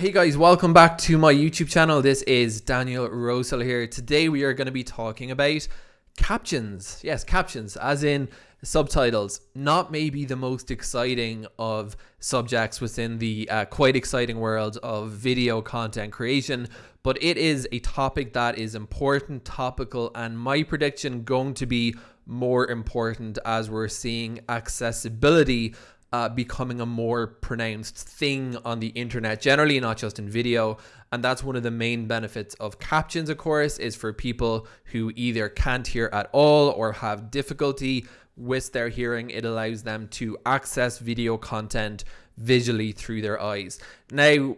Hey guys, welcome back to my YouTube channel. This is Daniel Rosehill here. Today we are going to be talking about captions. Yes, captions, as in subtitles. Not maybe the most exciting of subjects within the uh, quite exciting world of video content creation, but it is a topic that is important, topical, and my prediction going to be more important as we're seeing accessibility uh, becoming a more pronounced thing on the internet generally not just in video. And that's one of the main benefits of captions of course is for people who either can't hear at all or have difficulty with their hearing it allows them to access video content visually through their eyes. Now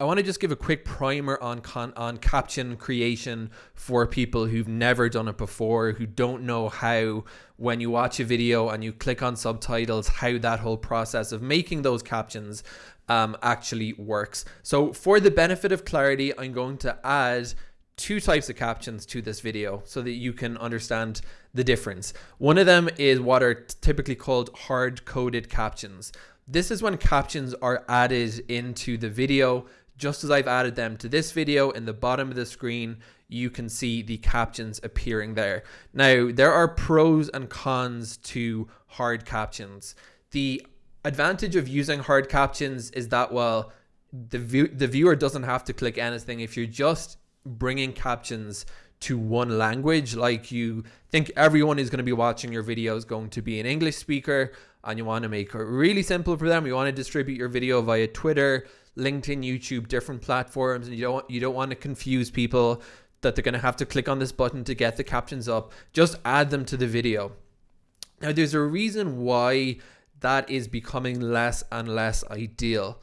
I want to just give a quick primer on on caption creation for people who've never done it before, who don't know how when you watch a video and you click on subtitles, how that whole process of making those captions um, actually works. So for the benefit of clarity, I'm going to add two types of captions to this video so that you can understand the difference. One of them is what are typically called hard-coded captions. This is when captions are added into the video just as I've added them to this video in the bottom of the screen, you can see the captions appearing there. Now, there are pros and cons to hard captions. The advantage of using hard captions is that, well, the, view the viewer doesn't have to click anything. If you're just bringing captions to one language, like you think everyone is going to be watching your videos going to be an English speaker, and you want to make it really simple for them, you want to distribute your video via Twitter, LinkedIn, YouTube, different platforms, and you don't you don't want to confuse people that they're going to have to click on this button to get the captions up. Just add them to the video. Now, there's a reason why that is becoming less and less ideal.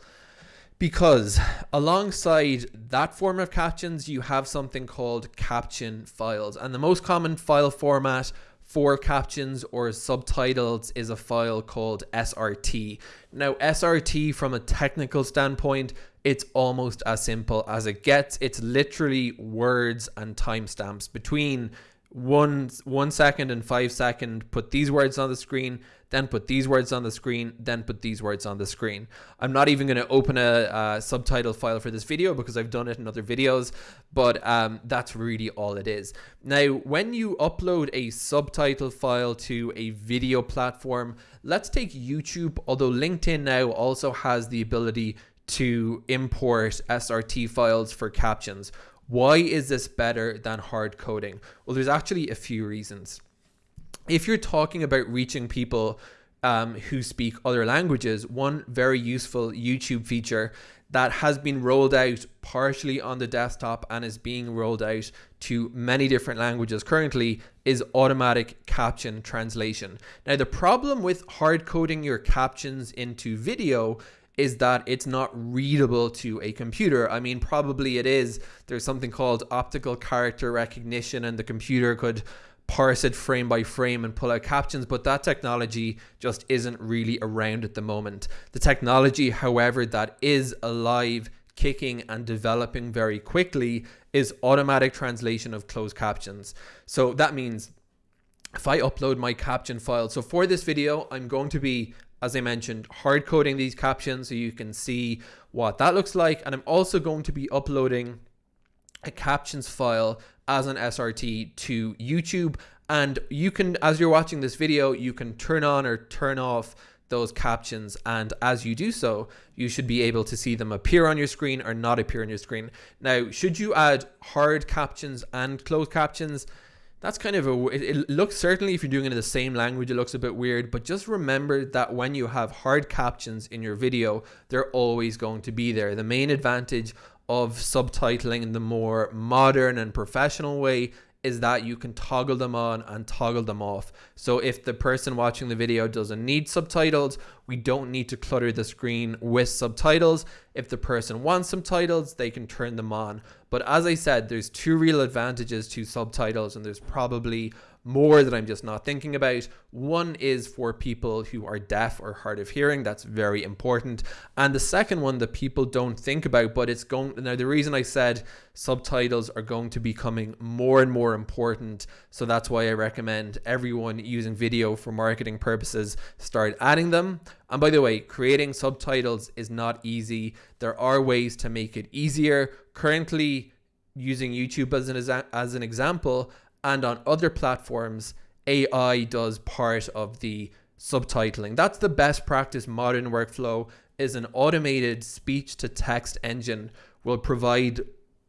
Because alongside that form of captions, you have something called caption files. And the most common file format for captions or subtitles is a file called SRT. Now, SRT from a technical standpoint, it's almost as simple as it gets. It's literally words and timestamps between one one second and five second put these words on the screen then put these words on the screen then put these words on the screen. I'm not even going to open a, a, subtitle file for this video because i've done it in other videos but um, that's really all it is. Now when you upload a subtitle file to a video platform let's take youtube although linkedin now also has the ability to import srt files for captions why is this better than hard coding? Well, there's actually a few reasons. If you're talking about reaching people um, who speak other languages, one very useful YouTube feature that has been rolled out partially on the desktop and is being rolled out to many different languages currently is automatic caption translation. Now, the problem with hard coding your captions into video is that it's not readable to a computer. I mean, probably it is. There's something called optical character recognition, and the computer could parse it frame by frame and pull out captions, but that technology just isn't really around at the moment. The technology, however, that is alive, kicking, and developing very quickly is automatic translation of closed captions. So that means if I upload my caption file, so for this video, I'm going to be as I mentioned, hard coding these captions so you can see what that looks like. And I'm also going to be uploading a captions file as an SRT to YouTube. And you can, as you're watching this video, you can turn on or turn off those captions and as you do so you should be able to see them appear on your screen or not appear on your screen now should you add hard captions and closed captions that's kind of a it, it, looks certainly if you're doing it in the same language it looks a bit weird but just remember that when you have hard captions in your video they're always going to be there. The main advantage of subtitling in the more modern and professional way is that you can toggle them on and toggle them off. So if the person watching the video doesn't need subtitles, we don't need to clutter the screen with subtitles. If the person wants subtitles, they can turn them on. But as I said, there's two real advantages to subtitles and there's probably more that I'm just not thinking about. One is for people who are deaf or hard of hearing. That's very important. And the second one that people don't think about, but it's going now. The reason I said subtitles are going to be becoming more and more important. So that's why I recommend everyone using video for marketing purposes start adding them. And by the way, creating subtitles is not easy. There are ways to make it easier. Currently, using YouTube as an, as an example, and on other platforms, AI does part of the subtitling. That's the best practice modern workflow is an automated speech to text engine will provide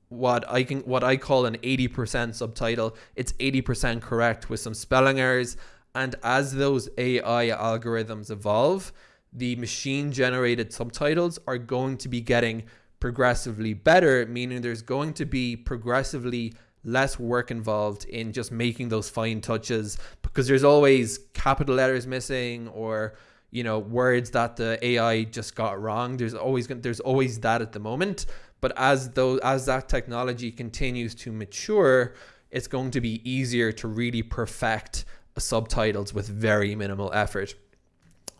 what I can what I call an 80% subtitle. It's 80% correct with some spelling errors and as those AI algorithms evolve, the machine generated subtitles are going to be getting progressively better, meaning there's going to be progressively less work involved in just making those fine touches because there's always capital letters missing or you know words that the AI just got wrong. There's always there's always that at the moment. But as though as that technology continues to mature it's going to be easier to really perfect subtitles with very minimal effort.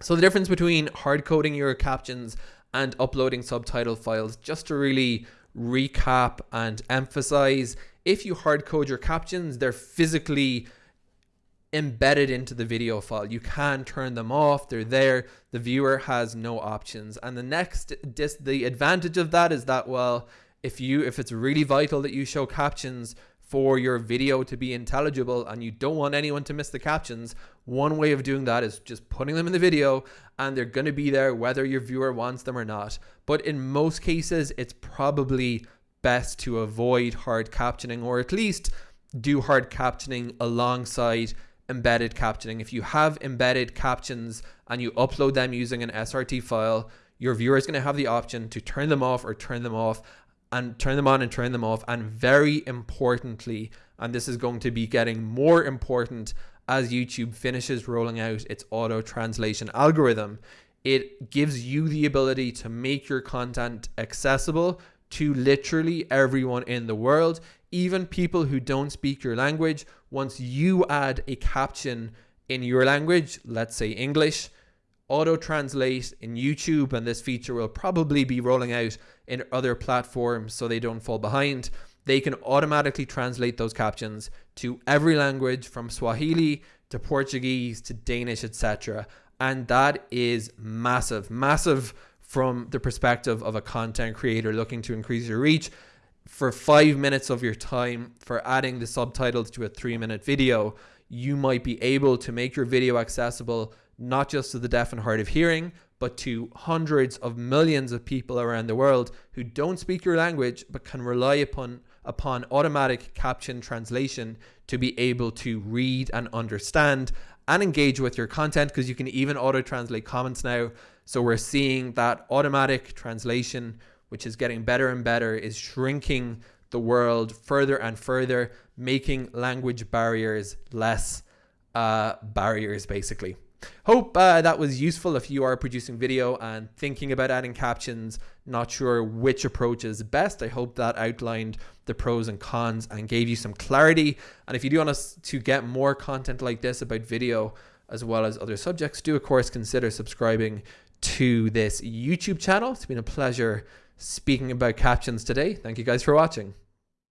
So the difference between hard coding your captions and uploading subtitle files just to really recap and emphasize if you hard code your captions, they're physically embedded into the video file. You can turn them off. They're there. The viewer has no options. And the next dis the advantage of that is that well, if you if it's really vital that you show captions for your video to be intelligible and you don't want anyone to miss the captions, one way of doing that is just putting them in the video and they're going to be there whether your viewer wants them or not. But in most cases, it's probably best to avoid hard captioning or at least do hard captioning alongside embedded captioning. If you have embedded captions and you upload them using an SRT file, your viewer is going to have the option to turn them off or turn them off and turn them on and turn them off. And very importantly, and this is going to be getting more important as YouTube finishes rolling out its auto translation algorithm, it gives you the ability to make your content accessible to literally everyone in the world, even people who don't speak your language. Once you add a caption in your language, let's say English, auto translate in YouTube, and this feature will probably be rolling out in other platforms so they don't fall behind. They can automatically translate those captions to every language from Swahili to Portuguese to Danish, etc. And that is massive, massive from the perspective of a content creator looking to increase your reach for five minutes of your time for adding the subtitles to a three minute video, you might be able to make your video accessible not just to the deaf and hard of hearing, but to hundreds of millions of people around the world who don't speak your language but can rely upon upon automatic caption translation to be able to read and understand and engage with your content because you can even auto translate comments now so we're seeing that automatic translation, which is getting better and better, is shrinking the world further and further, making language barriers less uh, barriers, basically. Hope uh, that was useful if you are producing video and thinking about adding captions, not sure which approach is best. I hope that outlined the pros and cons and gave you some clarity. And if you do want us to get more content like this about video, as well as other subjects, do of course consider subscribing to this YouTube channel. It's been a pleasure speaking about captions today. Thank you guys for watching.